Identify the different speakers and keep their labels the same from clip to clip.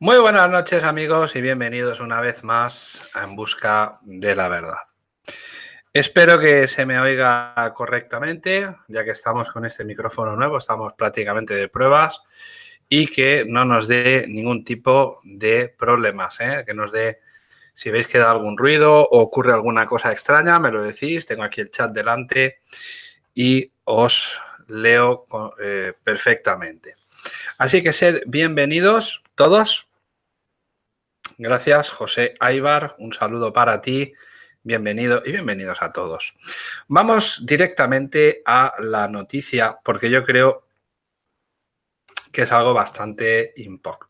Speaker 1: Muy buenas noches amigos y bienvenidos una vez más a En Busca de la Verdad. Espero que se me oiga correctamente, ya que estamos con este micrófono nuevo, estamos prácticamente de pruebas y que no nos dé ningún tipo de problemas, ¿eh? que nos dé, si veis que da algún ruido o ocurre alguna cosa extraña, me lo decís, tengo aquí el chat delante y os leo eh, perfectamente. Así que sed bienvenidos todos. Gracias, José Aibar. Un saludo para ti. Bienvenido y bienvenidos a todos. Vamos directamente a la noticia porque yo creo que es algo bastante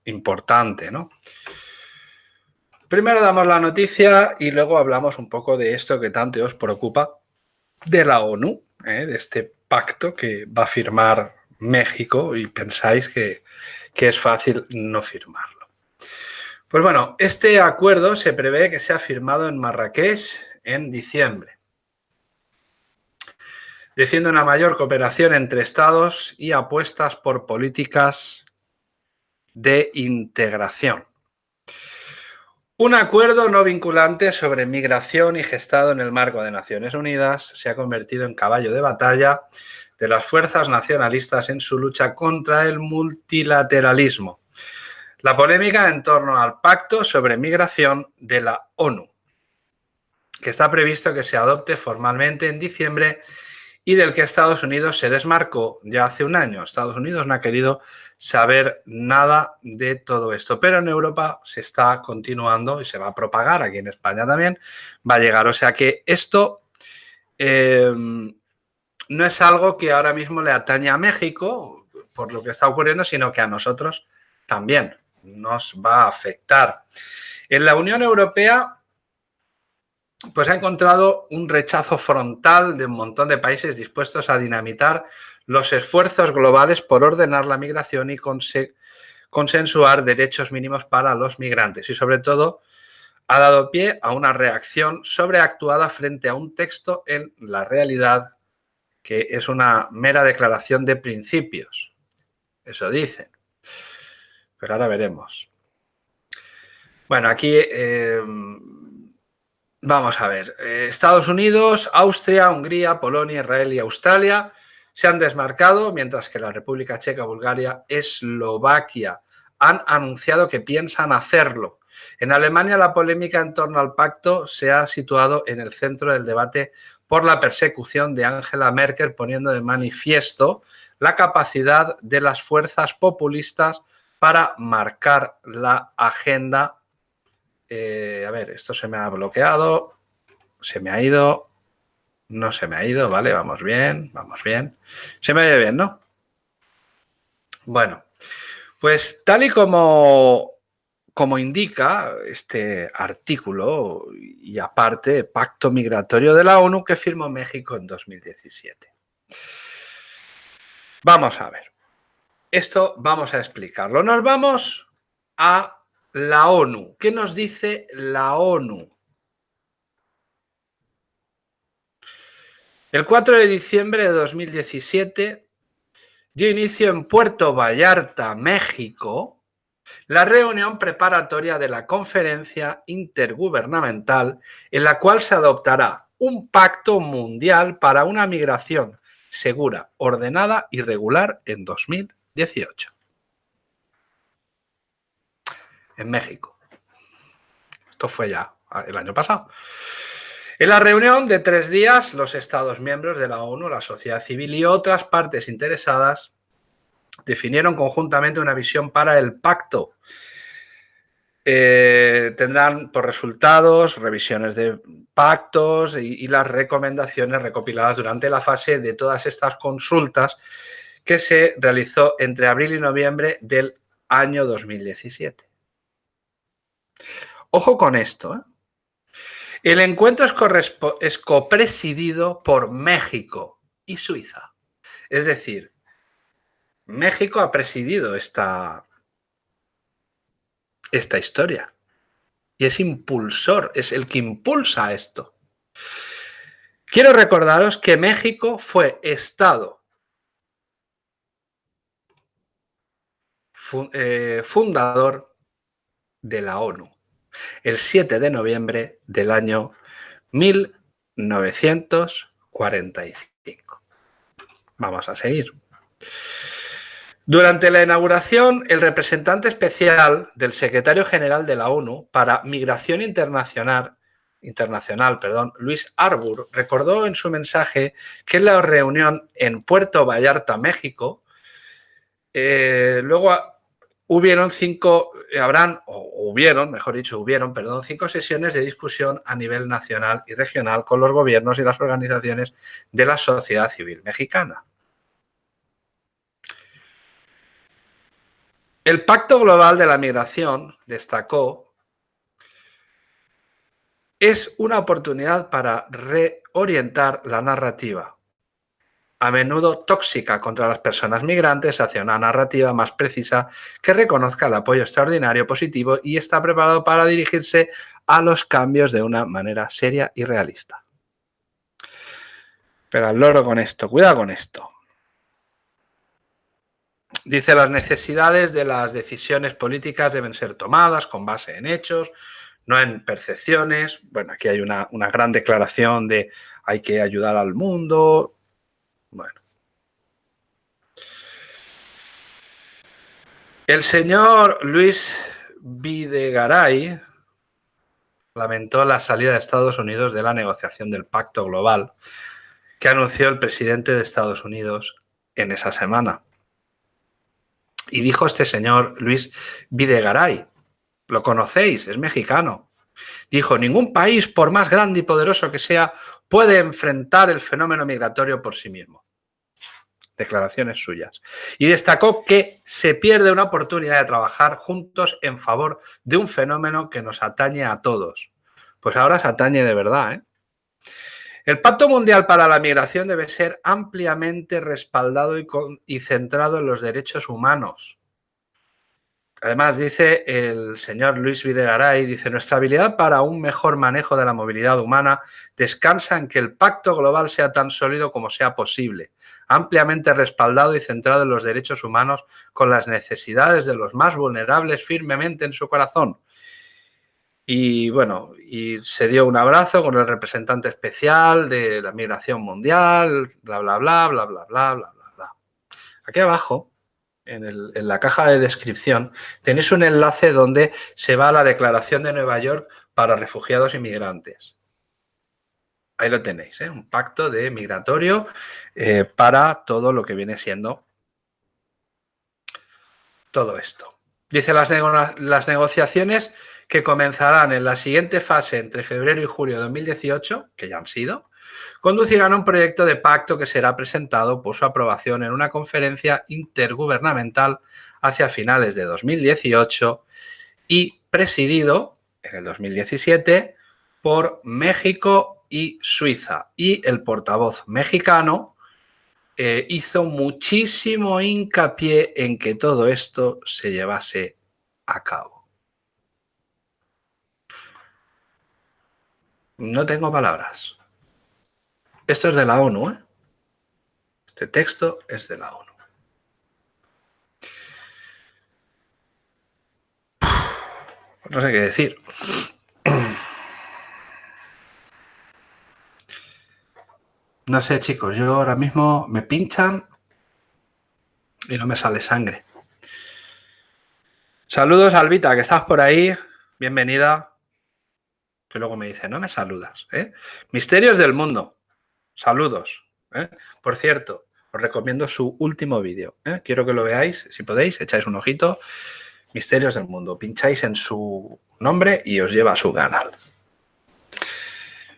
Speaker 1: importante, ¿no? Primero damos la noticia y luego hablamos un poco de esto que tanto os preocupa de la ONU, ¿eh? de este pacto que va a firmar México y pensáis que, que es fácil no firmarlo. Pues bueno, este acuerdo se prevé que sea firmado en Marrakech en diciembre, defiende una mayor cooperación entre estados y apuestas por políticas de integración. Un acuerdo no vinculante sobre migración y gestado en el marco de Naciones Unidas se ha convertido en caballo de batalla de las fuerzas nacionalistas en su lucha contra el multilateralismo. La polémica en torno al pacto sobre migración de la ONU, que está previsto que se adopte formalmente en diciembre y del que Estados Unidos se desmarcó ya hace un año. Estados Unidos no ha querido saber nada de todo esto, pero en Europa se está continuando y se va a propagar, aquí en España también va a llegar. O sea que esto eh, no es algo que ahora mismo le atañe a México por lo que está ocurriendo, sino que a nosotros también nos va a afectar. En la Unión Europea pues ha encontrado un rechazo frontal de un montón de países dispuestos a dinamitar los esfuerzos globales por ordenar la migración y consensuar derechos mínimos para los migrantes y sobre todo ha dado pie a una reacción sobreactuada frente a un texto en la realidad que es una mera declaración de principios. Eso dicen. Pero ahora veremos. Bueno, aquí eh, Vamos a ver, eh, Estados Unidos, Austria, Hungría, Polonia, Israel y Australia se han desmarcado, mientras que la República Checa, Bulgaria, Eslovaquia han anunciado que piensan hacerlo. En Alemania la polémica en torno al pacto se ha situado en el centro del debate por la persecución de Angela Merkel, poniendo de manifiesto la capacidad de las fuerzas populistas para marcar la agenda eh, a ver, esto se me ha bloqueado, se me ha ido, no se me ha ido, vale, vamos bien, vamos bien. Se me oye bien, ¿no? Bueno, pues tal y como, como indica este artículo y aparte Pacto Migratorio de la ONU que firmó México en 2017. Vamos a ver. Esto vamos a explicarlo. Nos vamos a la ONU. ¿Qué nos dice la ONU? El 4 de diciembre de 2017 dio inicio en Puerto Vallarta, México, la reunión preparatoria de la conferencia intergubernamental en la cual se adoptará un pacto mundial para una migración segura, ordenada y regular en 2018 en México. Esto fue ya el año pasado. En la reunión de tres días, los Estados miembros de la ONU, la sociedad civil y otras partes interesadas definieron conjuntamente una visión para el pacto. Eh, tendrán por resultados revisiones de pactos y las recomendaciones recopiladas durante la fase de todas estas consultas que se realizó entre abril y noviembre del año 2017. Ojo con esto. ¿eh? El encuentro es, copresidido por México y Suiza. Es decir, México ha presidido esta, esta historia. Y es impulsor, es el que impulsa esto. Quiero recordaros que México fue Estado eh, fundador de la ONU, el 7 de noviembre del año 1945. Vamos a seguir. Durante la inauguración, el representante especial del secretario general de la ONU para Migración Internacional, internacional perdón, Luis Arbur, recordó en su mensaje que en la reunión en Puerto Vallarta, México, eh, luego hubieron cinco, habrán, o hubieron, mejor dicho, hubieron, perdón, cinco sesiones de discusión a nivel nacional y regional con los gobiernos y las organizaciones de la sociedad civil mexicana. El Pacto Global de la Migración, destacó, es una oportunidad para reorientar la narrativa, a menudo tóxica contra las personas migrantes, hacia una narrativa más precisa que reconozca el apoyo extraordinario positivo y está preparado para dirigirse a los cambios de una manera seria y realista. Pero al loro con esto, cuidado con esto. Dice, las necesidades de las decisiones políticas deben ser tomadas con base en hechos, no en percepciones. Bueno, aquí hay una, gran declaración de hay que ayudar al mundo. Bueno. El señor Luis Videgaray lamentó la salida de Estados Unidos de la negociación del Pacto Global que anunció el presidente de Estados Unidos en esa semana. Y dijo este señor Luis Videgaray, lo conocéis, es mexicano. Dijo, ningún país, por más grande y poderoso que sea, puede enfrentar el fenómeno migratorio por sí mismo. Declaraciones suyas. Y destacó que se pierde una oportunidad de trabajar juntos en favor de un fenómeno que nos atañe a todos. Pues ahora se atañe de verdad, ¿eh? El Pacto Mundial para la Migración debe ser ampliamente respaldado y, centrado en los derechos humanos. Además, dice el señor Luis Videgaray, dice, nuestra habilidad para un mejor manejo de la movilidad humana descansa en que el pacto global sea tan sólido como sea posible, ampliamente respaldado y centrado en los derechos humanos con las necesidades de los más vulnerables firmemente en su corazón, y bueno, y se dio un abrazo con el representante especial de la migración mundial, bla, bla, bla, bla, bla, bla, bla, bla. Aquí abajo, en, la caja de descripción, tenéis un enlace donde se va a la Declaración de Nueva York para refugiados y migrantes. Ahí lo tenéis, ¿eh? un pacto de migratorio eh, para todo lo que viene siendo todo esto. Dice las, las negociaciones que comenzarán en la siguiente fase entre febrero y julio de 2018, que ya han sido, conducirán a un proyecto de pacto que será presentado por su aprobación en una conferencia intergubernamental hacia finales de 2018 y presidido en el 2017 por México y Suiza. Y el portavoz mexicano eh, hizo muchísimo hincapié en que todo esto se llevase a cabo. No tengo palabras. Esto es de la ONU, ¿eh? Este texto es de la ONU. No sé qué decir. No sé, chicos, yo ahora mismo me pinchan y no me sale sangre. Saludos, Albita, que estás por ahí. Bienvenida que luego me dice, no me saludas. ¿eh? Misterios del mundo. Saludos. ¿eh? Por cierto, os recomiendo su último vídeo. ¿eh? Quiero que lo veáis, si podéis, echáis un ojito. Misterios del mundo. Pincháis en su nombre y os lleva a su canal.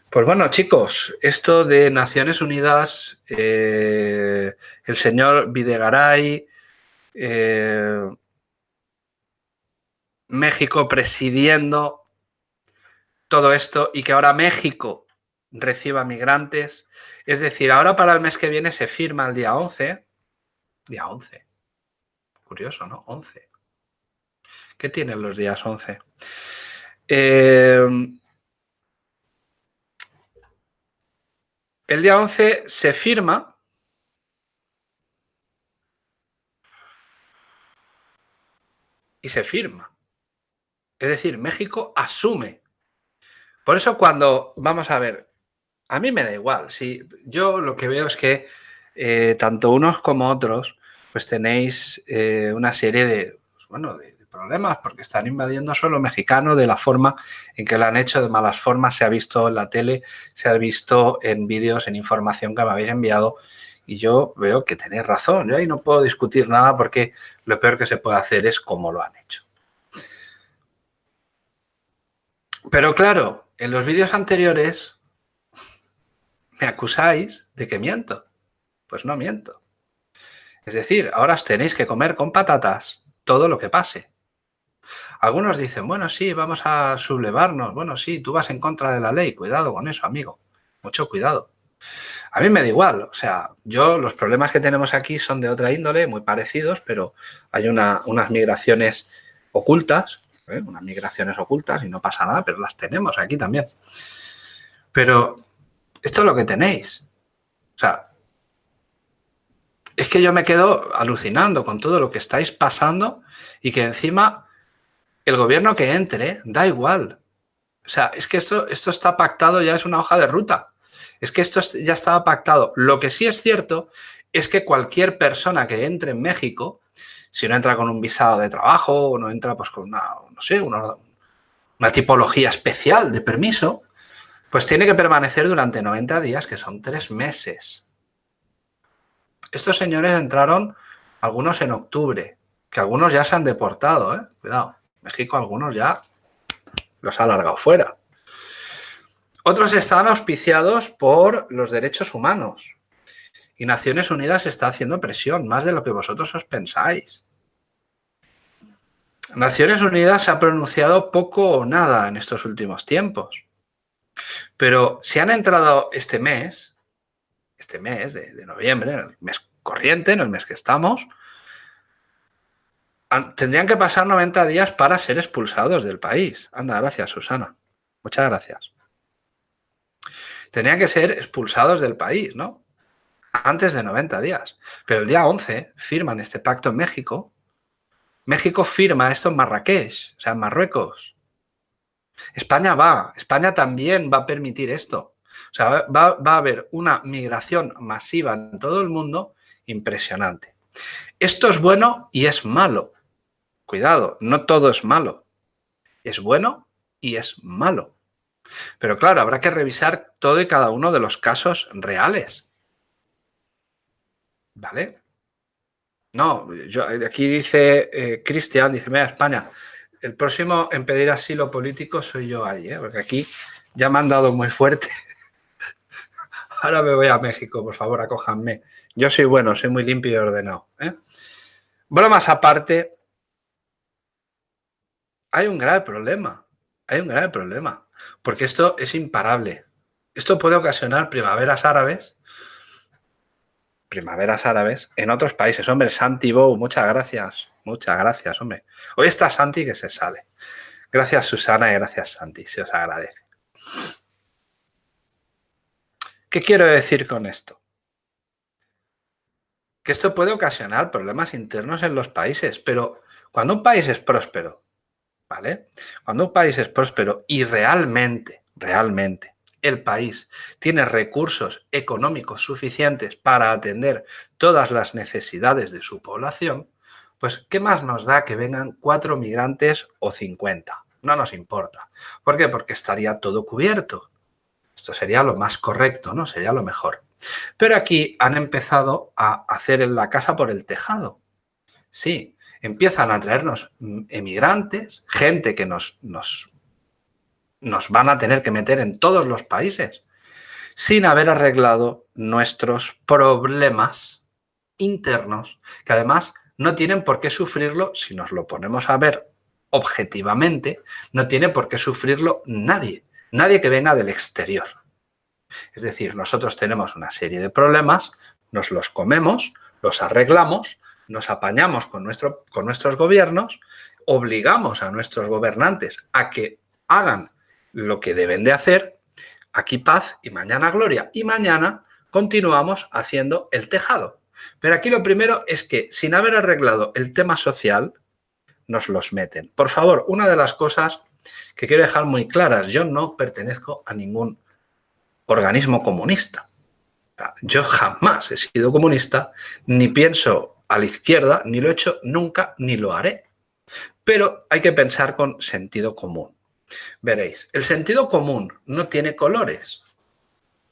Speaker 1: Pues bueno, chicos, esto de Naciones Unidas, el señor Videgaray, México presidiendo todo esto y que ahora México reciba migrantes. Es decir, ahora para el mes que viene se firma el día 11. Día 11. Curioso, ¿no? 11. ¿Qué tienen los días 11? Em, el día 11 se firma y se firma Es decir, México asume. Por eso cuando, vamos a ver, a mí me da igual. Si yo lo que veo es que eh, tanto unos como otros, pues tenéis eh, una serie de, pues bueno, de, problemas porque están invadiendo suelo mexicano de la forma en que lo han hecho, de malas formas. Se ha visto en la tele, se ha visto en vídeos, en información que me habéis enviado y yo veo que tenéis razón. Yo ahí no puedo discutir nada porque lo peor que se puede hacer es cómo lo han hecho. Pero claro, en los vídeos anteriores me acusáis de que miento. Pues no miento. Es decir, ahora os tenéis que comer con patatas todo lo que pase. Algunos dicen, bueno, sí, vamos a sublevarnos. Bueno, sí, tú vas en contra de la ley. Cuidado con eso, amigo. Mucho cuidado. A mí me da igual. O sea, yo los problemas que tenemos aquí son de otra índole, muy parecidos, pero hay unas migraciones ocultas, ¿eh? unas migraciones ocultas y no pasa nada, pero las tenemos aquí también. Pero esto es lo que tenéis. O sea, es que yo me quedo alucinando con todo lo que estáis pasando y que encima el gobierno que entre da igual. O sea, es que esto, esto está pactado, ya es una hoja de ruta. Es que esto ya estaba pactado. Lo que sí es cierto es que cualquier persona que entre en México, si no entra con un visado de trabajo o no entra pues con una, no sé, una, una tipología especial de permiso, pues tiene que permanecer durante 90 días, que son tres meses. Estos señores entraron, algunos en octubre, que algunos ya se han deportado, ¿eh? Cuidado, México algunos ya los ha alargado fuera. Otros están auspiciados por los derechos humanos. Y Naciones Unidas está haciendo presión, más de lo que vosotros os pensáis. Naciones Unidas se ha pronunciado poco o nada en estos últimos tiempos. Pero si han entrado este mes, este mes de, noviembre, en el mes corriente, en el mes que estamos, tendrían que pasar 90 días para ser expulsados del país. Anda, gracias, Susana. Muchas gracias. Tendrían que ser expulsados del país, ¿no? Antes de 90 días. Pero el día 11 firman este pacto en México. México firma esto en Marrakech, o sea, en Marruecos. España va, España también va a permitir esto. O sea, va, a haber una migración masiva en todo el mundo impresionante. Esto es bueno y es malo. Cuidado, no todo es malo. Es bueno y es malo. Pero claro, habrá que revisar todo y cada uno de los casos reales. ¿Vale? No, yo, aquí dice eh, Cristian, dice, mira, España, el próximo en pedir asilo político soy yo ahí, ¿eh? porque aquí ya me han dado muy fuerte. Ahora me voy a México, por favor, acójanme. Yo soy bueno, soy muy limpio y ordenado. ¿eh? Bromas aparte, hay un grave problema. Hay un grave problema, porque esto es imparable. Esto puede ocasionar primaveras árabes, primaveras árabes en otros países. Hombre, Santi Bow, muchas gracias. Muchas gracias, hombre. Hoy está Santi que se sale. Gracias, Susana, y gracias, Santi. Se os agradece. ¿Qué quiero decir con esto? Que esto puede ocasionar problemas internos en los países, pero cuando un país es próspero, ¿vale? Cuando un país es próspero y realmente, realmente, el país tiene recursos económicos suficientes para atender todas las necesidades de su población, pues, ¿qué más nos da que vengan cuatro migrantes o 50? No nos importa. ¿Por qué? Porque estaría todo cubierto. Esto sería lo más correcto, ¿no? Sería lo mejor. Pero aquí han empezado a hacer en la casa por el tejado. Sí, empiezan a traernos emigrantes, gente que nos, nos, nos van a tener que meter en todos los países, sin haber arreglado nuestros problemas internos, que además no tienen por qué sufrirlo, si nos lo ponemos a ver objetivamente, no tiene por qué sufrirlo nadie, nadie que venga del exterior. Es decir, nosotros tenemos una serie de problemas, nos los comemos, los arreglamos, nos apañamos con, nuestro, con nuestros gobiernos, obligamos a nuestros gobernantes a que hagan lo que deben de hacer, aquí paz y mañana gloria. Y mañana continuamos haciendo el tejado. Pero aquí lo primero es que sin haber arreglado el tema social, nos los meten. Por favor, una de las cosas que quiero dejar muy claras, yo no pertenezco a ningún organismo comunista. Yo jamás he sido comunista, ni pienso a la izquierda, ni lo he hecho nunca, ni lo haré. Pero hay que pensar con sentido común. Veréis, el sentido común no tiene colores.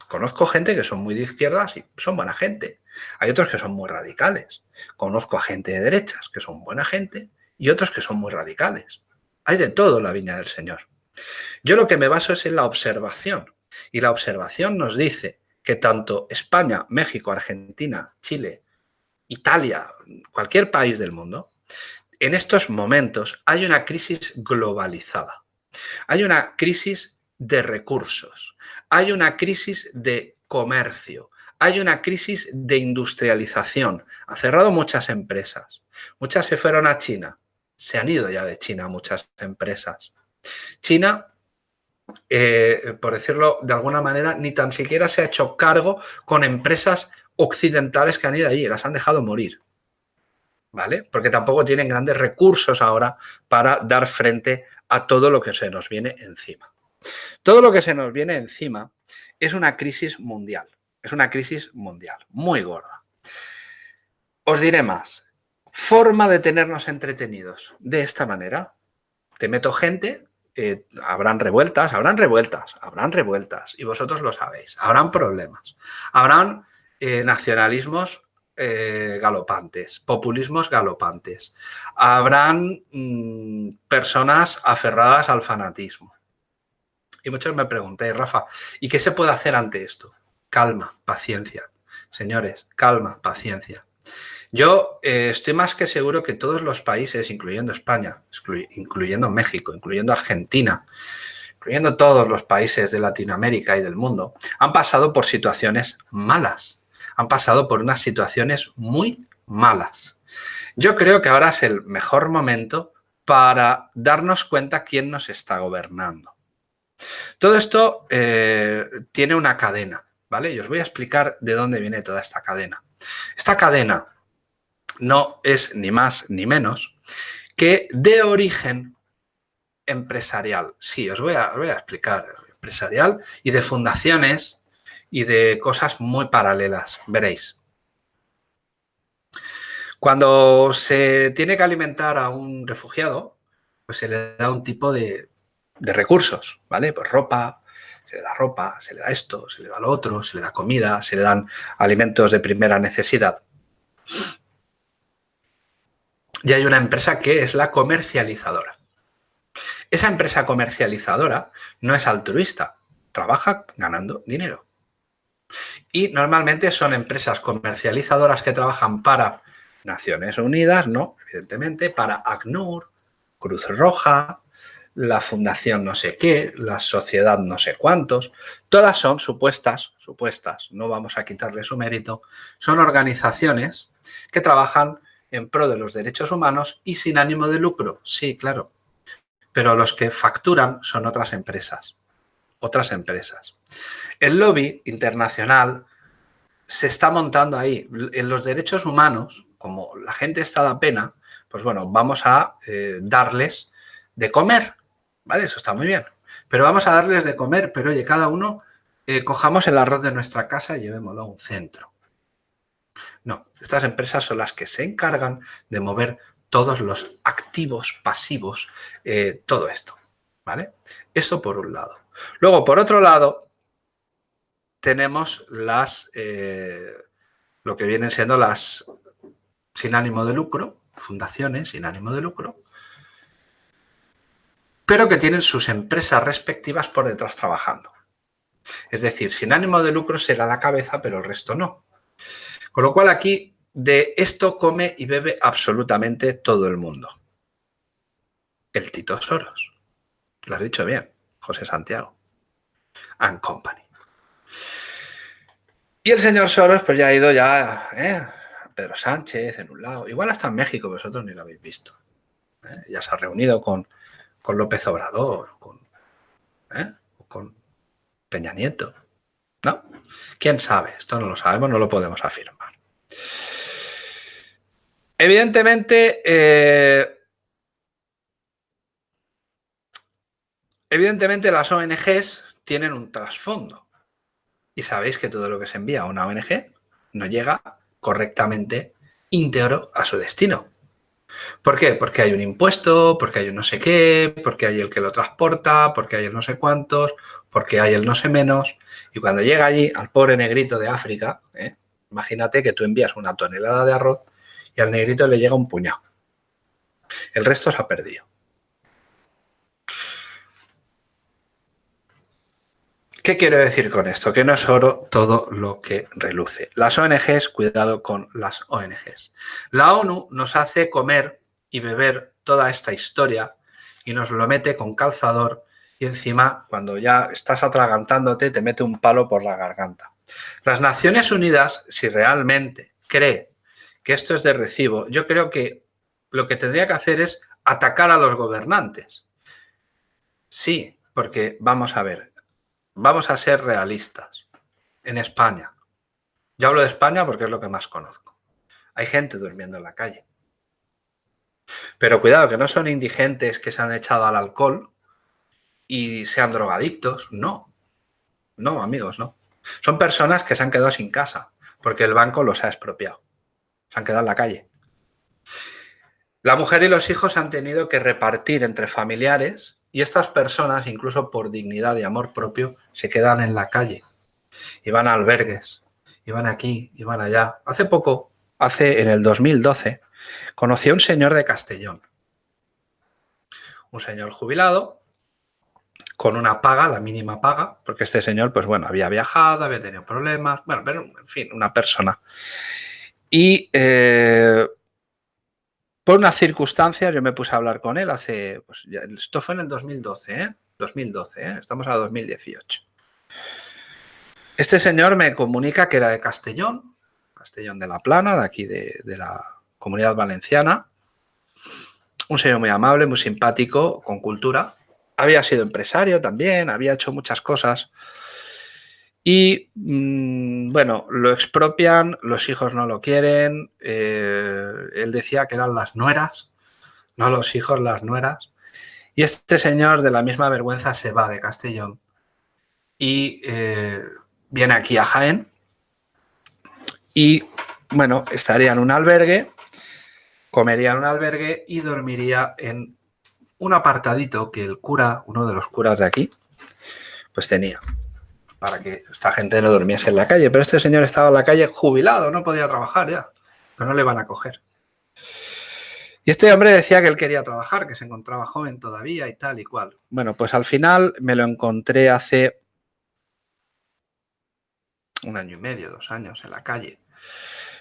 Speaker 1: Conozco gente que son muy de izquierdas y son buena gente. Hay otros que son muy radicales. Conozco a gente de derechas que son buena gente y otros que son muy radicales. Hay de todo en la viña del Señor. Yo lo que me baso es en la observación. Y la observación nos dice que tanto España, México, Argentina, Chile, Italia, cualquier país del mundo, en estos momentos hay una crisis globalizada. Hay una crisis de recursos, hay una crisis de comercio, hay una crisis de industrialización. Ha cerrado muchas empresas. Muchas se fueron a China. Se han ido ya de China muchas empresas. China, eh, por decirlo de alguna manera, ni tan siquiera se ha hecho cargo con empresas occidentales que han ido allí. Las han dejado morir. ¿Vale? Porque tampoco tienen grandes recursos ahora para dar frente a todo lo que se nos viene encima. Todo lo que se nos viene encima es una crisis mundial, es una crisis mundial, muy gorda. Os diré más, forma de tenernos entretenidos de esta manera. Te meto gente, eh, habrán revueltas, habrán revueltas, habrán revueltas, y vosotros lo sabéis, habrán problemas, habrán eh, nacionalismos eh, galopantes, populismos galopantes, habrán mm, personas aferradas al fanatismo, y muchos me preguntáis, Rafa, ¿y qué se puede hacer ante esto? Calma, paciencia. Señores, calma, paciencia. Yo eh, estoy más que seguro que todos los países, incluyendo España, incluyendo México, incluyendo Argentina, incluyendo todos los países de Latinoamérica y del mundo, han pasado por situaciones malas. Han pasado por unas situaciones muy malas. Yo creo que ahora es el mejor momento para darnos cuenta quién nos está gobernando. Todo esto eh, tiene una cadena, ¿vale? Y os voy a explicar de dónde viene toda esta cadena. Esta cadena no es ni más ni menos que de origen empresarial. Sí, os voy a, voy a explicar. Empresarial y de fundaciones y de cosas muy paralelas, veréis. Cuando se tiene que alimentar a un refugiado, pues se le da un tipo de, recursos, ¿vale? Pues ropa, se le da ropa, se le da esto, se le da lo otro, se le da comida, se le dan alimentos de primera necesidad. Y hay una empresa que es la comercializadora. Esa empresa comercializadora no es altruista, trabaja ganando dinero. Y normalmente son empresas comercializadoras que trabajan para Naciones Unidas, no, evidentemente, para ACNUR, Cruz Roja, la fundación no sé qué, la sociedad no sé cuántos, todas son supuestas, supuestas, no vamos a quitarle su mérito, son organizaciones que trabajan en pro de los derechos humanos y sin ánimo de lucro, sí, claro, pero los que facturan son otras empresas, otras empresas. El lobby internacional se está montando ahí. En los derechos humanos, como la gente está da pena, pues bueno, vamos a eh, darles de comer, ¿vale? Eso está muy bien. Pero vamos a darles de comer, pero oye, cada uno eh, cojamos el arroz de nuestra casa y llevémoslo a un centro. No, estas empresas son las que se encargan de mover todos los activos, pasivos, eh, todo esto, ¿vale? Esto por un lado. Luego, por otro lado, tenemos las, eh, lo que vienen siendo las sin ánimo de lucro, fundaciones sin ánimo de lucro, pero que tienen sus empresas respectivas por detrás trabajando. Es decir, sin ánimo de lucro será la cabeza, pero el resto no. Con lo cual aquí de esto come y bebe absolutamente todo el mundo. El Tito Soros. Lo has dicho bien, José Santiago. And Company. Y el señor Soros pues ya ha ido ya, ¿eh? Pedro Sánchez en un lado, igual hasta en México, vosotros ni lo habéis visto. ¿eh? Ya se ha reunido con con López Obrador, con, ¿eh? con Peña Nieto. ¿No? ¿Quién sabe? Esto no lo sabemos, no lo podemos afirmar. Evidentemente, eh, Evidentemente las ONGs tienen un trasfondo. Y sabéis que todo lo que se envía a una ONG no llega correctamente íntegro a su destino. ¿Por qué? Porque hay un impuesto, porque hay un no sé qué, porque hay el que lo transporta, porque hay el no sé cuántos, porque hay el no sé menos. Y cuando llega allí al pobre negrito de África, ¿eh? imagínate que tú envías una tonelada de arroz y al negrito le llega un puñado. El resto se ha perdido. ¿Qué quiero decir con esto? Que no es oro todo lo que reluce. Las ONGs, cuidado con las ONGs. La ONU nos hace comer y beber toda esta historia y nos lo mete con calzador y encima cuando ya estás atragantándote te mete un palo por la garganta. Las Naciones Unidas, si realmente cree que esto es de recibo, yo creo que lo que tendría que hacer es atacar a los gobernantes. Sí, porque vamos a ver, vamos a ser realistas. En España, yo hablo de España porque es lo que más conozco. Hay gente durmiendo en la calle. Pero cuidado, que no son indigentes que se han echado al alcohol y sean drogadictos. No. No, amigos, no. Son personas que se han quedado sin casa porque el banco los ha expropiado. Se han quedado en la calle. La mujer y los hijos han tenido que repartir entre familiares y estas personas, incluso por dignidad y amor propio, se quedan en la calle y van a albergues, y van aquí, y van allá. Hace poco, hace en el 2012, conocí a un señor de Castellón. Un señor jubilado, con una paga, la mínima paga, porque este señor, pues bueno, había viajado, había tenido problemas, bueno, pero en fin, una persona. Y eh, por unas circunstancias yo me puse a hablar con él hace, pues esto fue en el 2012, ¿eh? 2012, ¿eh? estamos a 2018. Este señor me comunica que era de Castellón, Castellón de la Plana, de aquí de, de la comunidad valenciana. Un señor muy amable, muy simpático, con cultura. Había sido empresario también, había hecho muchas cosas. Y mm, bueno, lo expropian, los hijos no lo quieren. Eh, él decía que eran las nueras, no los hijos, las nueras. Y este señor de la misma vergüenza se va de Castellón y eh, viene aquí a Jaén y bueno, estaría en un albergue, comería en un albergue y dormiría en un apartadito que el cura, uno de los curas de aquí, pues tenía para que esta gente no durmiese en la calle. Pero este señor estaba en la calle jubilado, no podía trabajar ya, que no le van a coger. Y este hombre decía que él quería trabajar, que se encontraba joven todavía y tal y cual. Bueno, pues al final me lo encontré hace un año y medio, dos años en la calle.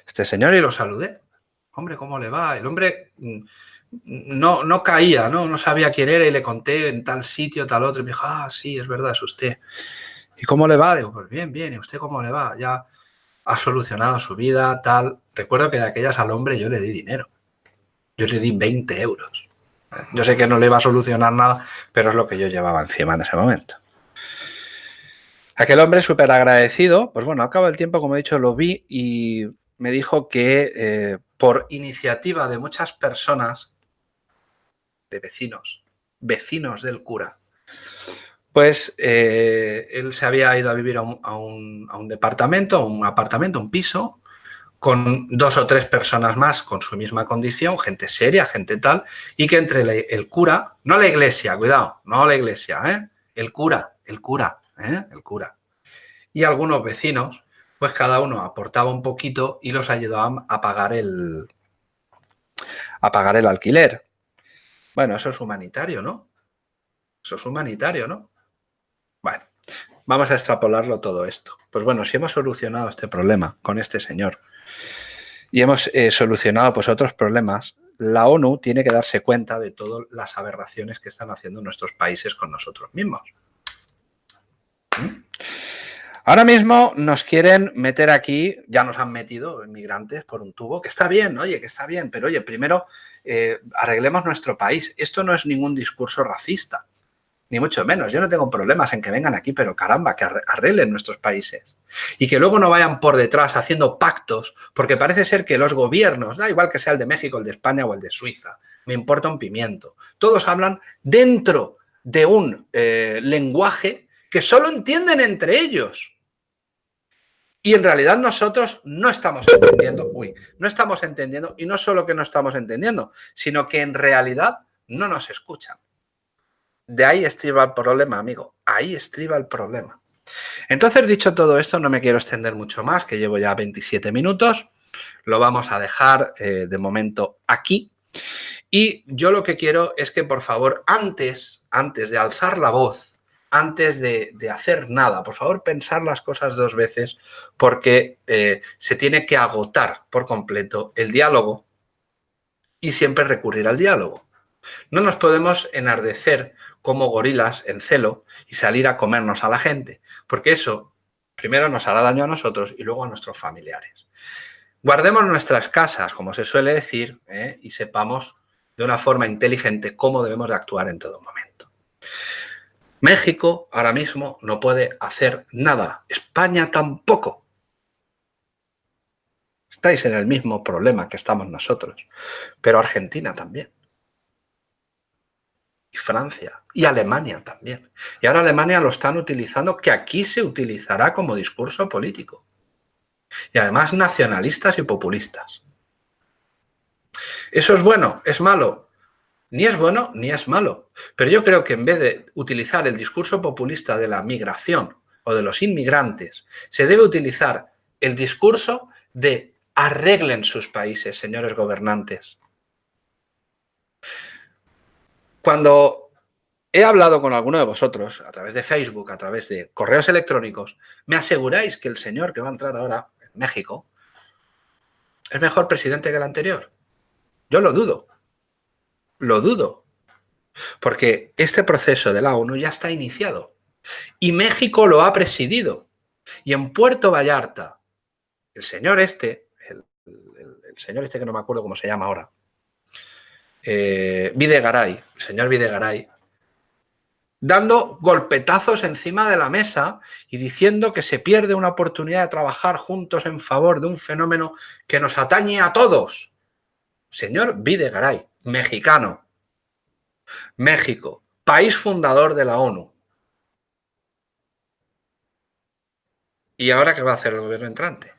Speaker 1: Este señor y lo saludé. Hombre, ¿cómo le va? El hombre mm, no, no caía, ¿no? No sabía quién era y le conté en tal sitio, tal otro. Y me dijo, ah, sí, es verdad, es usted. ¿Y cómo le va? Digo, pues bien, bien. ¿Y usted cómo le va? Ya ha solucionado su vida, tal. Recuerdo que de aquellas al hombre yo le di dinero. Yo le di 20 euros. Yo sé que no le iba a solucionar nada, pero es lo que yo llevaba encima en ese momento. Aquel hombre súper agradecido, pues bueno, acaba el tiempo, como he dicho, lo vi y me dijo que eh, por iniciativa de muchas personas, de vecinos, vecinos del cura, pues él se había ido a vivir a un, departamento, a un apartamento, un piso, con dos o tres personas más con su misma condición, gente seria, gente tal, y que entre el cura, no la iglesia, cuidado, no la iglesia, ¿eh? el cura, el cura, ¿eh? el cura, y algunos vecinos, pues cada uno aportaba un poquito y los ayudaba a pagar el, a pagar el alquiler. Bueno, eso es humanitario, ¿no? Eso es humanitario, ¿no? Bueno, vamos a extrapolarlo todo esto. Pues bueno, si hemos solucionado este problema con este señor y hemos eh, solucionado pues otros problemas, la ONU tiene que darse cuenta de todas las aberraciones que están haciendo nuestros países con nosotros mismos. ¿Mm? Ahora mismo nos quieren meter aquí, ya nos han metido inmigrantes por un tubo, que está bien, oye, que está bien, pero oye, primero eh, arreglemos nuestro país. Esto no es ningún discurso racista ni mucho menos. Yo no tengo problemas en que vengan aquí, pero caramba, que arreglen nuestros países. Y que luego no vayan por detrás haciendo pactos, porque parece ser que los gobiernos, da igual que sea el de México, el de España o el de Suiza, me importa un pimiento. Todos hablan dentro de un eh, lenguaje que solo entienden entre ellos. Y en realidad nosotros no estamos entendiendo, uy, no estamos entendiendo, y no solo que no estamos entendiendo, sino que en realidad no nos escuchan. De ahí estriba el problema, amigo, ahí estriba el problema. Entonces, dicho todo esto, no me quiero extender mucho más, que llevo ya 27 minutos, lo vamos a dejar eh, de momento aquí. Y yo lo que quiero es que, por favor, antes, antes de alzar la voz antes de, hacer nada. Por favor, pensar las cosas dos veces porque eh, se tiene que agotar por completo el diálogo y siempre recurrir al diálogo. No nos podemos enardecer como gorilas en celo y salir a comernos a la gente, porque eso primero nos hará daño a nosotros y luego a nuestros familiares. Guardemos nuestras casas, como se suele decir, ¿eh? y sepamos de una forma inteligente cómo debemos de actuar en todo momento. México ahora mismo no puede hacer nada. España tampoco. Estáis en el mismo problema que estamos nosotros. Pero Argentina también. Francia. Y Alemania también. Y ahora Alemania lo están utilizando, que aquí se utilizará como discurso político. Y además nacionalistas y populistas. ¿Eso es bueno? ¿Es malo? Ni es bueno ni es malo. Pero yo creo que en vez de utilizar el discurso populista de la migración o de los inmigrantes, se debe utilizar el discurso de arreglen sus países, señores gobernantes. Cuando he hablado con alguno de vosotros, a través de Facebook, a través de correos electrónicos, me aseguráis que el señor que va a entrar ahora en México es mejor presidente que el anterior. Yo lo dudo. Lo dudo, porque este proceso de la ONU ya está iniciado y México lo ha presidido. Y en Puerto Vallarta, el señor este, el, señor este que no me acuerdo cómo se llama ahora, eh, Videgaray, señor Videgaray, dando golpetazos encima de la mesa y diciendo que se pierde una oportunidad de trabajar juntos en favor de un fenómeno que nos atañe a todos. Señor Videgaray, mexicano. México, país fundador de la ONU. ¿Y ahora qué va a hacer el gobierno entrante?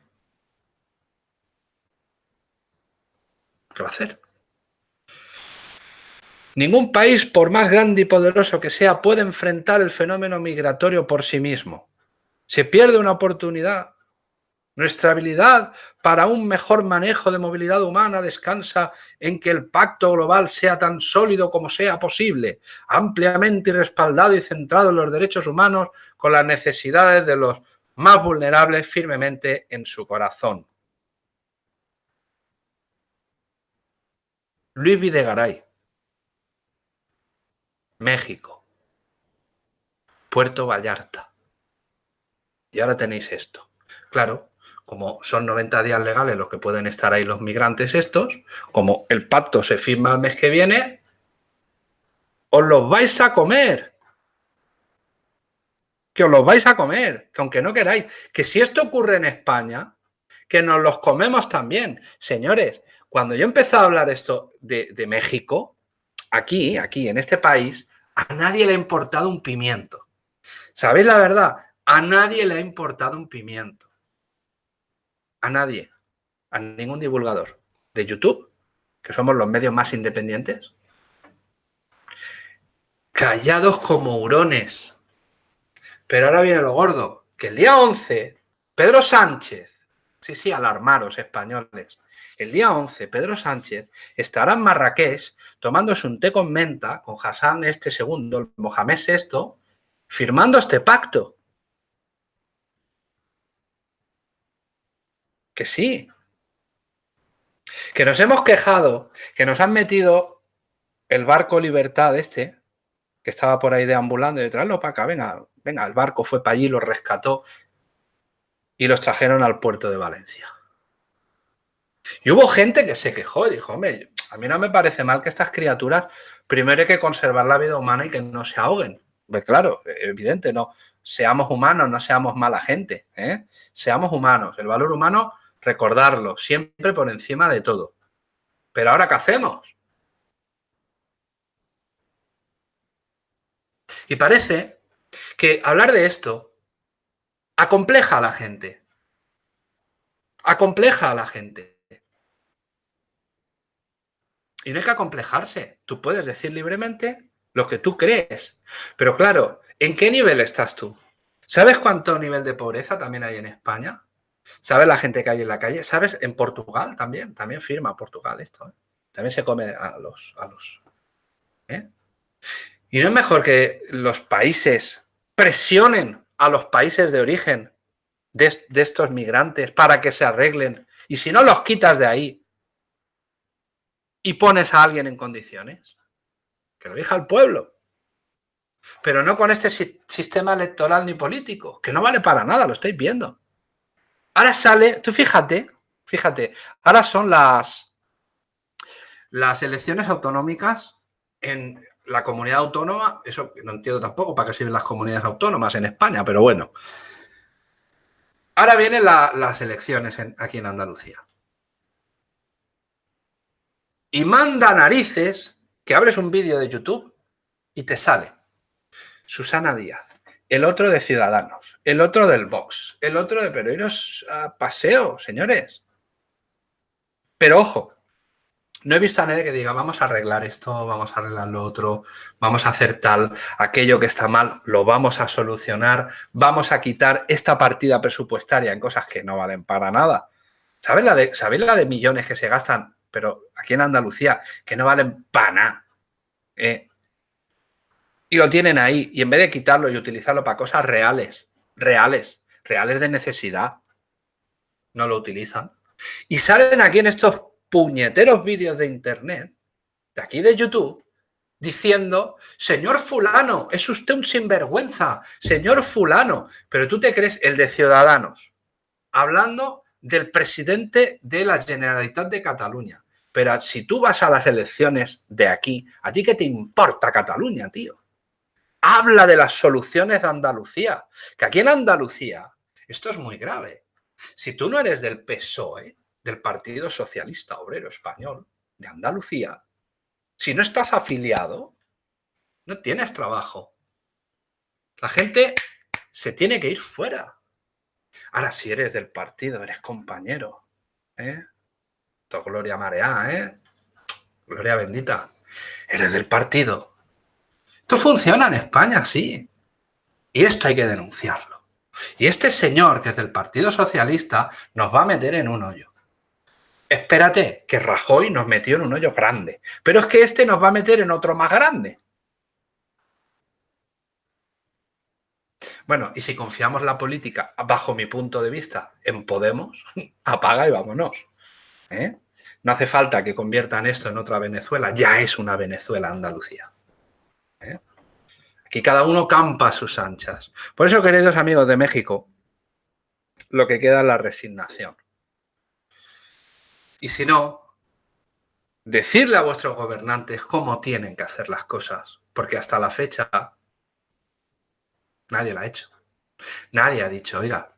Speaker 1: ¿Qué va a hacer? Ningún país, por más grande y poderoso que sea, puede enfrentar el fenómeno migratorio por sí mismo. Se pierde una oportunidad nuestra habilidad para un mejor manejo de movilidad humana descansa en que el pacto global sea tan sólido como sea posible, ampliamente respaldado y centrado en los derechos humanos con las necesidades de los más vulnerables firmemente en su corazón. Luis Videgaray, México, Puerto Vallarta. Y ahora tenéis esto. Claro, como son 90 días legales los que pueden estar ahí los migrantes estos, como el pacto se firma el mes que viene, os los vais a comer. Que os los vais a comer, que aunque no queráis, que si esto ocurre en España, que nos los comemos también. Señores, cuando yo empecé a hablar esto de, de México, aquí, aquí, en este país, a nadie le ha importado un pimiento. ¿Sabéis la verdad? A nadie le ha importado un pimiento a nadie, a ningún divulgador de YouTube, que somos los medios más independientes, callados como hurones. Pero ahora viene lo gordo, que el día 11, Pedro Sánchez, sí, sí, alarmaros españoles, el día 11, Pedro Sánchez estará en Marrakech tomándose un té con menta con Hassan este segundo, Mohamed VI, firmando este pacto. Que sí. Que nos hemos quejado, que nos han metido el barco Libertad este, que estaba por ahí deambulando, y traerlo para acá, venga, venga, el barco fue para allí, lo rescató y los trajeron al puerto de Valencia. Y hubo gente que se quejó y dijo, hombre, a mí no me parece mal que estas criaturas primero hay que conservar la vida humana y que no se ahoguen. Pues claro, evidente, no. Seamos humanos, no seamos mala gente. ¿eh? Seamos humanos. El valor humano recordarlo, siempre por encima de todo. Pero ahora, ¿qué hacemos? Y parece que hablar de esto acompleja a la gente. Acompleja a la gente. Y no hay que acomplejarse. Tú puedes decir libremente lo que tú crees. Pero claro, ¿en qué nivel estás tú? ¿Sabes cuánto nivel de pobreza también hay en España? ¿Sabes la gente que hay en la calle? ¿Sabes? En Portugal también. También firma Portugal esto. ¿eh? También se come a los... A los ¿eh? ¿Y no es mejor que los países presionen a los países de origen de, de estos migrantes para que se arreglen? Y si no los quitas de ahí y pones a alguien en condiciones, que lo diga el pueblo. Pero no con este sistema electoral ni político, que no vale para nada, lo estáis viendo. Ahora sale, tú fíjate, fíjate, ahora son las, las elecciones autonómicas en la comunidad autónoma, eso no entiendo tampoco para qué sirven las comunidades autónomas en España, pero bueno. Ahora vienen las elecciones aquí en Andalucía. Y manda narices que abres un vídeo de YouTube y te sale Susana Díaz, el otro de Ciudadanos, el otro del Vox, el otro de... Pero iros a paseo, señores. Pero ojo, no he visto a nadie que diga, vamos a arreglar esto, vamos a arreglar lo otro, vamos a hacer tal, aquello que está mal, lo vamos a solucionar, vamos a quitar esta partida presupuestaria en cosas que no valen para nada. ¿Sabes la de, la de millones que se gastan, pero aquí en Andalucía, que no valen para nada? Eh, y lo tienen ahí, y en vez de quitarlo y utilizarlo para cosas reales, reales, reales de necesidad, no lo utilizan. Y salen aquí en estos puñeteros vídeos de internet, de aquí de YouTube, diciendo, señor fulano, es usted un sinvergüenza, señor fulano, pero tú te crees el de Ciudadanos, hablando del presidente de la Generalitat de Cataluña. Pero si tú vas a las elecciones de aquí, ¿a ti qué te importa Cataluña, tío? Habla de las soluciones de Andalucía, que aquí en Andalucía esto es muy grave. Si tú no eres del PSOE, del Partido Socialista Obrero Español de Andalucía, si no estás afiliado, no tienes trabajo. La gente se tiene que ir fuera. Ahora, si eres del partido, eres compañero, ¿eh? gloria mareá, ¿eh? Gloria bendita. Eres del partido. Esto funciona en España, sí. Y esto hay que denunciarlo. Y este señor, que es del Partido Socialista, nos va a meter en un hoyo espérate, que Rajoy nos metió en un hoyo grande, pero es que este nos va a meter en otro más grande. Bueno, y si confiamos la política, bajo mi punto de vista, en Podemos, apaga y vámonos. ¿eh? No hace falta que conviertan esto en otra Venezuela, ya es una Venezuela Andalucía. ¿eh? Aquí cada uno campa a sus anchas. Por eso, queridos amigos de México, lo que queda es la resignación. Y si no, decirle a vuestros gobernantes cómo tienen que hacer las cosas, porque hasta la fecha nadie la ha hecho. Nadie ha dicho, oiga.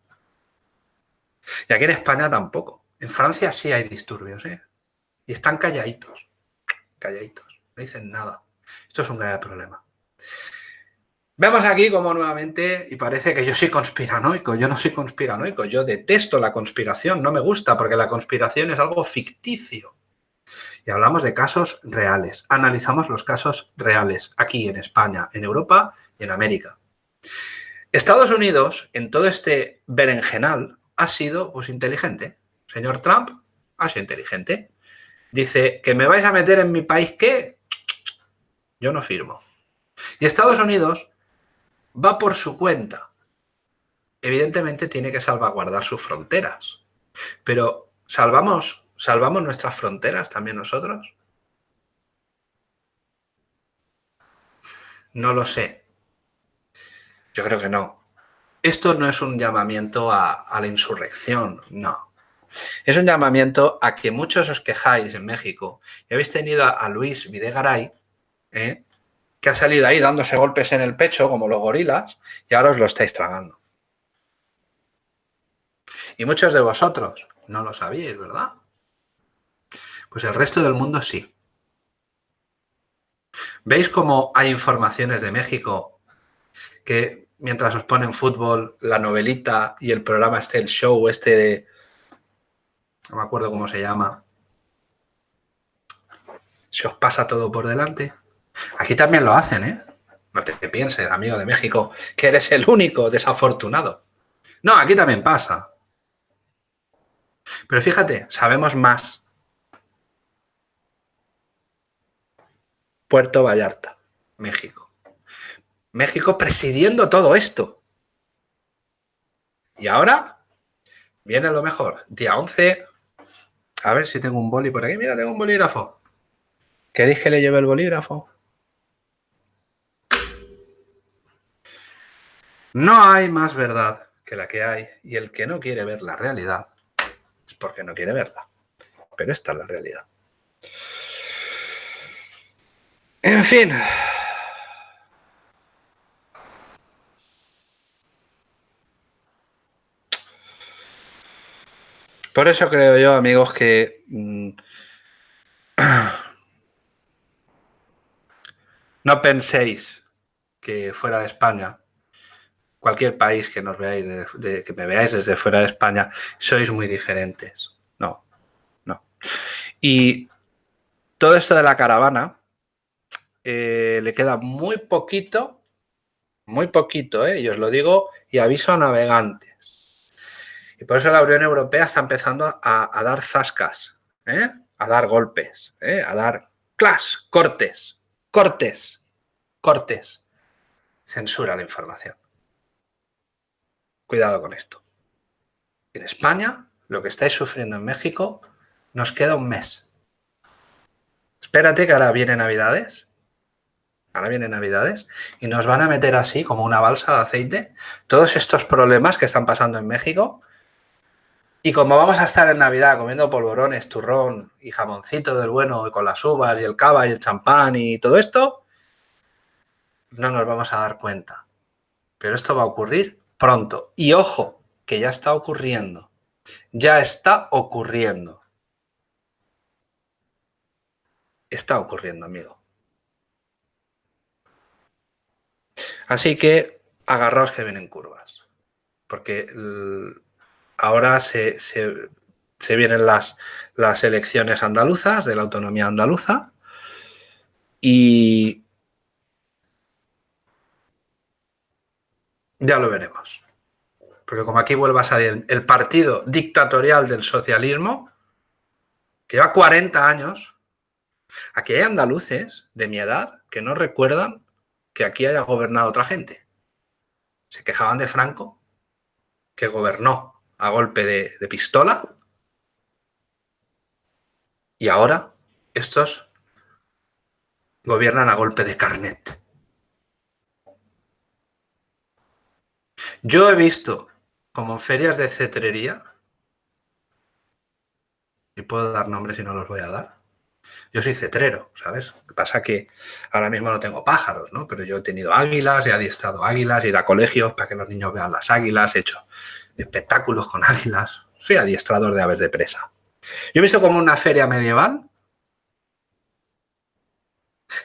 Speaker 1: Y aquí en España tampoco. En Francia sí hay disturbios, ¿eh? Y están calladitos, calladitos, no dicen nada. Esto es un grave problema. Vemos aquí como nuevamente, y parece que yo soy conspiranoico, yo no soy conspiranoico, yo detesto la conspiración, no me gusta porque la conspiración es algo ficticio. Y hablamos de casos reales, analizamos los casos reales aquí en España, en Europa y en América. Estados Unidos, en todo este berenjenal, ha sido pues, inteligente. Señor Trump ha sido inteligente. Dice, ¿que me vais a meter en mi país qué? Yo no firmo. Y Estados Unidos va por su cuenta. Evidentemente tiene que salvaguardar sus fronteras. Pero ¿salvamos, ¿salvamos nuestras fronteras también nosotros? No lo sé. Yo creo que no. Esto no es un llamamiento a, la insurrección, no. Es un llamamiento a que muchos os quejáis en México y habéis tenido a, Luis Videgaray, ¿eh? que ha salido ahí dándose golpes en el pecho como los gorilas y ahora os lo estáis tragando. Y muchos de vosotros no lo sabíais, ¿verdad? Pues el resto del mundo sí. ¿Veis cómo hay informaciones de México que mientras os ponen fútbol, la novelita y el programa este, el show este de... No me acuerdo cómo se llama. Se os pasa todo por delante. Aquí también lo hacen, ¿eh? No te pienses, amigo de México, que eres el único desafortunado. No, aquí también pasa. Pero fíjate, sabemos más. Puerto Vallarta, México. México presidiendo todo esto. Y ahora viene lo mejor. Día 11. A ver si tengo un boli por aquí. Mira, tengo un bolígrafo. ¿Queréis que le lleve el bolígrafo? No hay más verdad que la que hay y el que no quiere ver la realidad es porque no quiere verla. Pero esta es la realidad. En fin. Por eso creo yo, amigos, que mm, no penséis que fuera de España, cualquier país que nos veáis, que me veáis desde fuera de España, sois muy diferentes. No, no. Y todo esto de la caravana eh, le queda muy poquito, muy poquito, eh, y os lo digo y aviso a navegantes y por eso la Unión Europea está empezando a, dar zascas, ¿eh? a dar golpes, ¿eh? a dar clas, cortes, cortes, cortes. Censura la información. Cuidado con esto. En España, lo que estáis sufriendo en México, nos queda un mes. Espérate que ahora vienen Navidades. Ahora vienen Navidades y nos van a meter así como una balsa de aceite todos estos problemas que están pasando en México y como vamos a estar en Navidad comiendo polvorones, turrón y jamoncito del bueno y con las uvas y el cava y el champán y todo esto, no nos vamos a dar cuenta. Pero esto va a ocurrir pronto. Y ojo, que ya está ocurriendo. Ya está ocurriendo. Está ocurriendo, amigo. Así que agarraos que vienen curvas. Porque ahora se, vienen las, las elecciones andaluzas de la autonomía andaluza y ya lo veremos. Porque como aquí vuelve a salir el partido dictatorial del socialismo, que lleva 40 años, aquí hay andaluces de mi edad que no recuerdan que aquí haya gobernado otra gente. Se quejaban de Franco, que gobernó a golpe de, pistola. Y ahora estos gobiernan a golpe de carnet. Yo he visto como ferias de cetrería, y puedo dar nombres y no los voy a dar, yo soy cetrero, ¿sabes? Lo que pasa que ahora mismo no tengo pájaros, ¿no? Pero yo he tenido águilas, he adiestrado águilas, he ido a colegios para que los niños vean las águilas, he hecho espectáculos con águilas. Soy adiestrador de aves de presa. Yo he visto como una feria medieval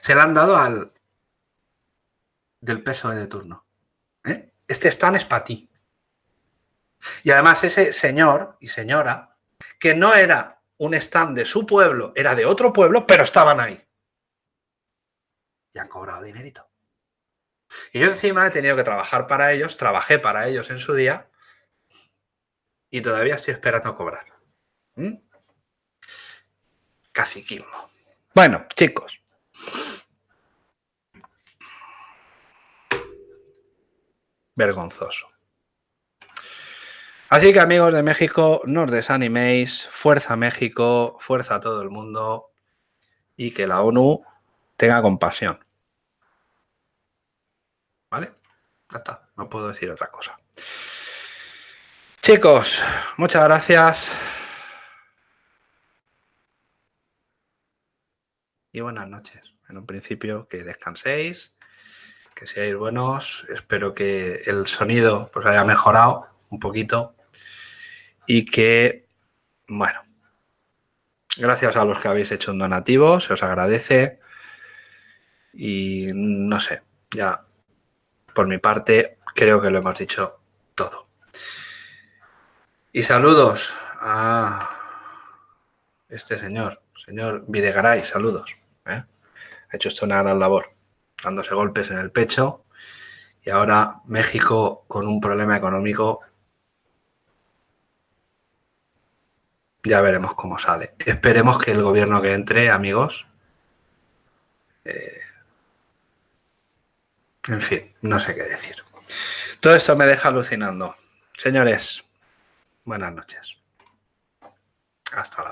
Speaker 1: se la han dado al del peso de turno. ¿eh? Este stand es para ti. Y además ese señor y señora, que no era un stand de su pueblo, era de otro pueblo, pero estaban ahí. Y han cobrado dinerito. Y yo encima he tenido que trabajar para ellos, trabajé para ellos en su día, y todavía estoy esperando cobrar. ¿Mm? Caciquismo. Bueno, chicos. Vergonzoso. Así que amigos de México, no os desaniméis, fuerza México, fuerza a todo el mundo y que la ONU tenga compasión. ¿Vale? Ya está, no puedo decir otra cosa. Chicos, muchas gracias. Y buenas noches. En un principio, que descanséis, que seáis buenos. Espero que el sonido pues, haya mejorado un poquito y que, bueno, gracias a los que habéis hecho un donativo, se os agradece y no sé, ya por mi parte, creo que lo hemos dicho todo. Y saludos a este señor, señor Videgaray, saludos. ¿eh? Ha hecho esto una gran labor, dándose golpes en el pecho. Y ahora México con un problema económico. Ya veremos cómo sale. Esperemos que el gobierno que entre, amigos, eh, en fin, no sé qué decir. Todo esto me deja alucinando. Señores, buenas noches. Hasta la